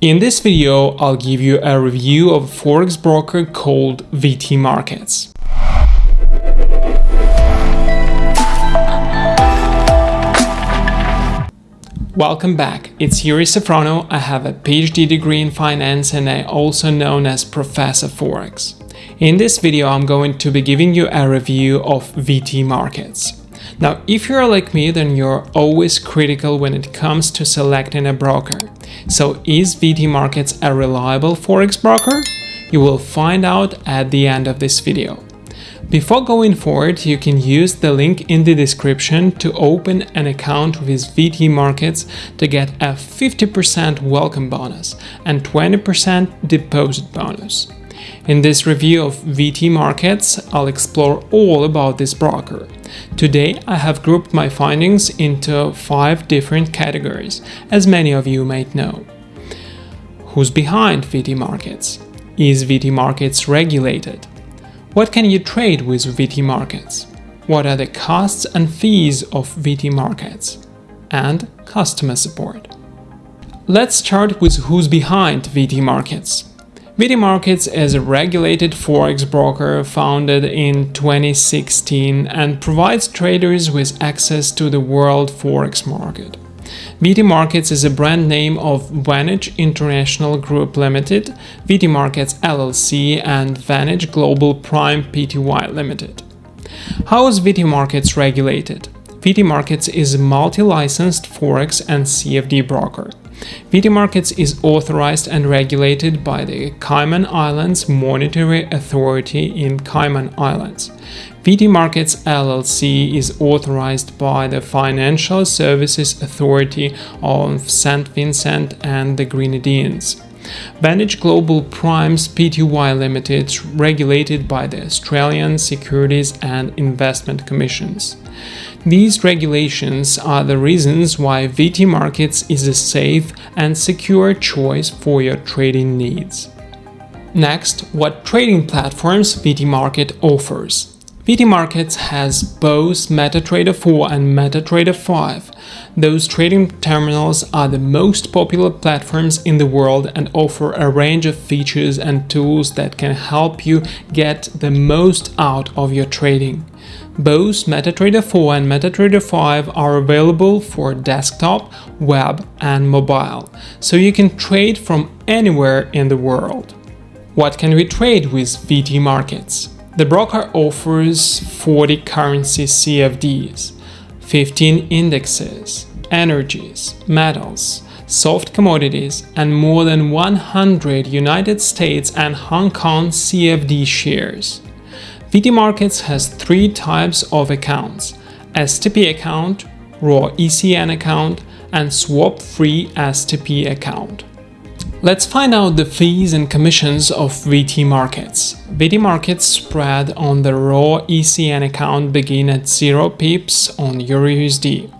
In this video, I'll give you a review of a forex broker called VT Markets. Welcome back, it's Yuri Safrono, I have a PhD degree in finance and I also known as Professor Forex. In this video I'm going to be giving you a review of VT Markets. Now if you're like me then you're always critical when it comes to selecting a broker. So is VT Markets a reliable forex broker? You will find out at the end of this video. Before going forward, you can use the link in the description to open an account with VT Markets to get a 50% welcome bonus and 20% deposit bonus. In this review of VT Markets, I'll explore all about this broker. Today, I have grouped my findings into five different categories, as many of you might know. Who's behind VT Markets? Is VT Markets regulated? What can you trade with VT Markets? What are the costs and fees of VT Markets? And customer support. Let's start with who's behind VT Markets. VT Markets is a regulated forex broker founded in 2016 and provides traders with access to the world forex market. VT Markets is a brand name of Vantage International Group Limited, VT Markets LLC and Vantage Global Prime Pty Limited. How is VT Markets regulated? VT Markets is a multi-licensed Forex and CFD broker. VT Markets is authorized and regulated by the Cayman Islands Monetary Authority in Cayman Islands. VT Markets LLC is authorized by the Financial Services Authority of St. Vincent and the Grenadines. Vantage Global Primes Pty Limited regulated by the Australian Securities and Investment Commissions. These regulations are the reasons why VT Markets is a safe and secure choice for your trading needs. Next, what trading platforms VT Market offers. VT Markets has both MetaTrader 4 and MetaTrader 5. Those trading terminals are the most popular platforms in the world and offer a range of features and tools that can help you get the most out of your trading. Both MetaTrader 4 and MetaTrader 5 are available for desktop, web and mobile, so you can trade from anywhere in the world. What can we trade with VT Markets? The broker offers 40 currency CFDs, 15 indexes, energies, metals, soft commodities, and more than 100 United States and Hong Kong CFD shares. VT Markets has three types of accounts, STP account, raw ECN account, and swap-free STP account. Let's find out the fees and commissions of VT Markets. VT Markets spread on the raw ECN account begin at 0 pips on EURUSD.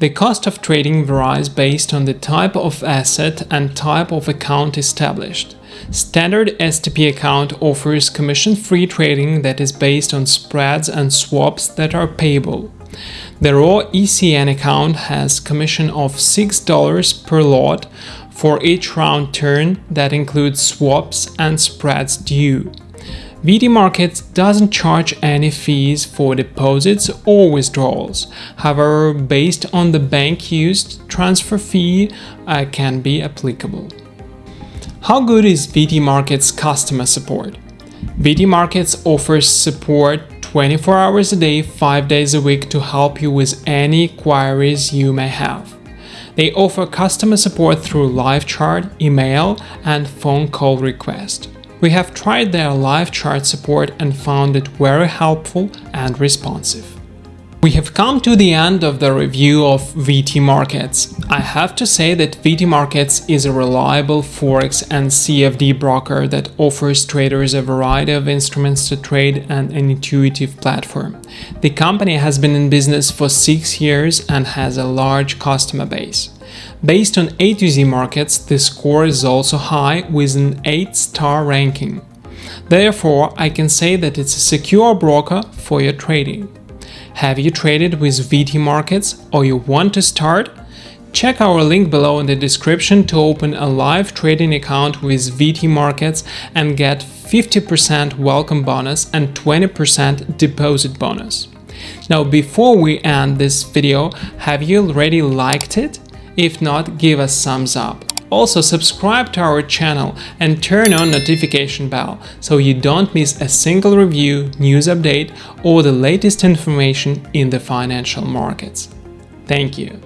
The cost of trading varies based on the type of asset and type of account established. Standard STP account offers commission-free trading that is based on spreads and swaps that are payable. The raw ECN account has commission of $6 per lot for each round turn that includes swaps and spreads due. VT Markets doesn't charge any fees for deposits or withdrawals. However, based on the bank used, transfer fee uh, can be applicable. How good is VT Markets customer support? VT Markets offers support 24 hours a day, 5 days a week to help you with any queries you may have. They offer customer support through live chat, email, and phone call request. We have tried their live chat support and found it very helpful and responsive. We have come to the end of the review of VT Markets. I have to say that VT Markets is a reliable Forex and CFD broker that offers traders a variety of instruments to trade and an intuitive platform. The company has been in business for six years and has a large customer base. Based on A to Z markets, the score is also high with an 8-star ranking. Therefore, I can say that it's a secure broker for your trading. Have you traded with VT markets or you want to start? Check our link below in the description to open a live trading account with VT Markets and get 50% welcome bonus and 20% deposit bonus. Now before we end this video, have you already liked it? If not, give us thumbs up. Also subscribe to our channel and turn on notification bell so you don't miss a single review, news update or the latest information in the financial markets. Thank you.